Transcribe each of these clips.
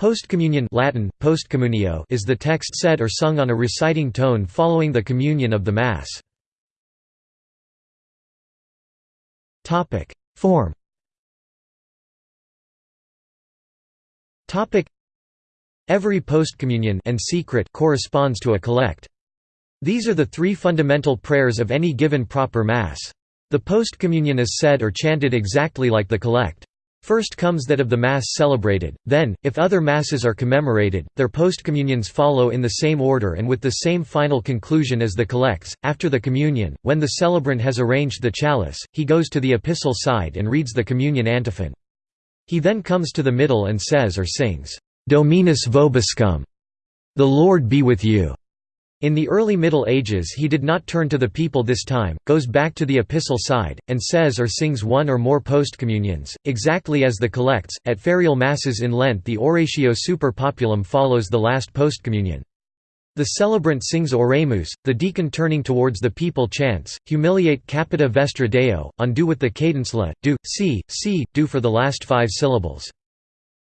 Postcommunion Latin, postcommunio is the text said or sung on a reciting tone following the communion of the Mass. Form Every postcommunion and secret corresponds to a collect. These are the three fundamental prayers of any given proper Mass. The postcommunion is said or chanted exactly like the collect. First comes that of the Mass celebrated, then, if other Masses are commemorated, their postcommunions follow in the same order and with the same final conclusion as the collects. After the communion, when the celebrant has arranged the chalice, he goes to the epistle side and reads the communion antiphon. He then comes to the middle and says or sings, Dominus vobiscum, the Lord be with you. In the early Middle Ages he did not turn to the people this time, goes back to the epistle side, and says or sings one or more postcommunions, exactly as the collects. At ferial masses in Lent the Oratio super populum follows the last postcommunion. The celebrant sings Oremus, the deacon turning towards the people chants, Humiliate capita vestra Deo, on do with the cadence la, do, si, si, do for the last five syllables.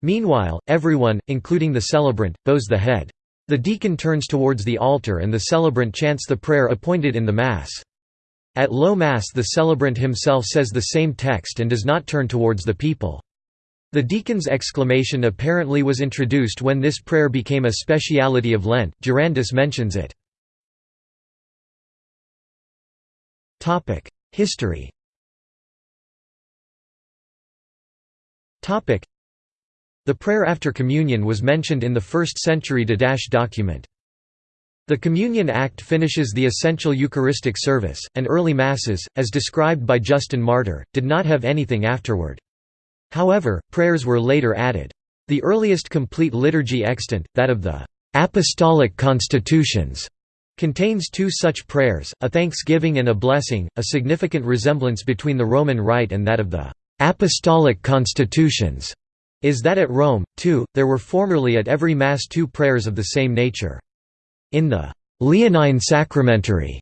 Meanwhile, everyone, including the celebrant, bows the head. The deacon turns towards the altar and the celebrant chants the prayer appointed in the Mass. At low Mass the celebrant himself says the same text and does not turn towards the people. The deacon's exclamation apparently was introduced when this prayer became a speciality of Lent, Durandus mentions it. History the prayer after communion was mentioned in the 1st century Didache document. The Communion Act finishes the essential Eucharistic service, and early Masses, as described by Justin Martyr, did not have anything afterward. However, prayers were later added. The earliest complete liturgy extant, that of the «Apostolic Constitutions», contains two such prayers, a thanksgiving and a blessing, a significant resemblance between the Roman Rite and that of the «Apostolic Constitutions» is that at Rome, too, there were formerly at every Mass two prayers of the same nature. In the Leonine Sacramentary,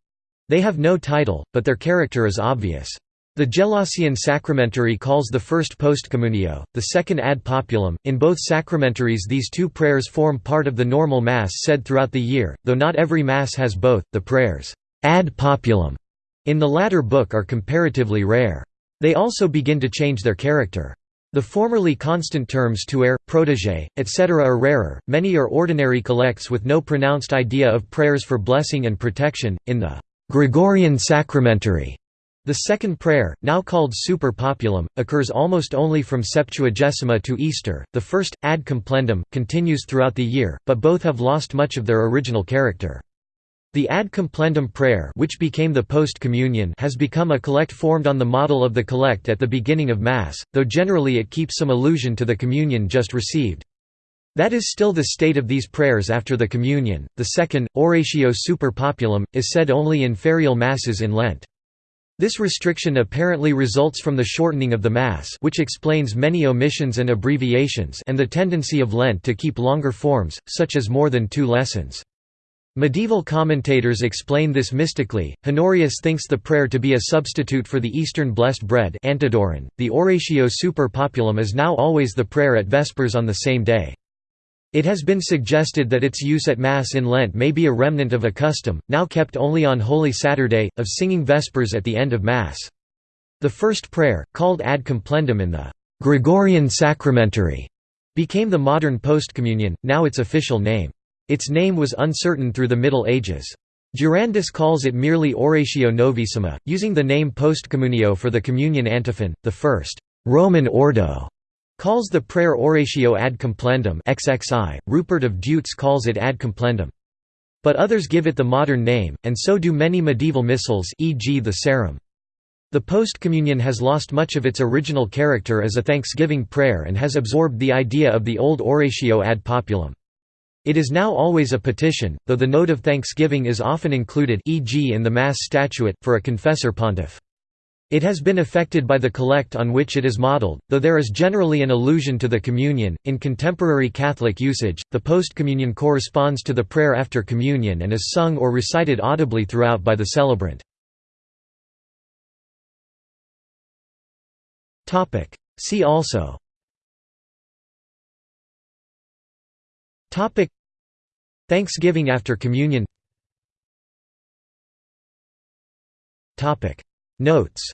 they have no title, but their character is obvious. The Gelasian Sacramentary calls the first postcommunio, the second ad populum. In both sacramentaries, these two prayers form part of the normal Mass said throughout the year, though not every Mass has both. The prayers ad populum in the latter book are comparatively rare. They also begin to change their character. The formerly constant terms tuere, protege, etc. are rarer, many are ordinary collects with no pronounced idea of prayers for blessing and protection. In the Gregorian Sacramentary, the second prayer, now called super populum, occurs almost only from Septuagesima to Easter, the first, ad complendum, continues throughout the year, but both have lost much of their original character. The ad complendum prayer which became the post-communion has become a collect formed on the model of the collect at the beginning of Mass, though generally it keeps some allusion to the communion just received. That is still the state of these prayers after the communion. The second, Oratio super populum, is said only in ferial Masses in Lent. This restriction apparently results from the shortening of the Mass which explains many omissions and abbreviations and the tendency of Lent to keep longer forms, such as more than two lessons. Medieval commentators explain this mystically. Honorius thinks the prayer to be a substitute for the Eastern blessed bread Antidoron. .The Oratio super populum is now always the prayer at Vespers on the same day. It has been suggested that its use at Mass in Lent may be a remnant of a custom, now kept only on Holy Saturday, of singing Vespers at the end of Mass. The first prayer, called ad complendum in the Gregorian Sacramentary, became the modern postcommunion, now its official name. Its name was uncertain through the Middle Ages. Durandus calls it merely Oratio Novissima, using the name postcommunio for the communion antiphon. The first Roman Ordo calls the prayer Oratio ad complendum XXI. Rupert of Deutz calls it ad complendum. But others give it the modern name, and so do many medieval missals e.g. the Sarum. The postcommunion has lost much of its original character as a thanksgiving prayer and has absorbed the idea of the old Oratio ad populum. It is now always a petition, though the note of thanksgiving is often included e.g. in the Mass Statuit, for a confessor pontiff. It has been affected by the collect on which it is modeled, though there is generally an allusion to the communion. In contemporary Catholic usage, the post-communion corresponds to the prayer after communion and is sung or recited audibly throughout by the celebrant. Topic: See also Thanksgiving after Communion. Notes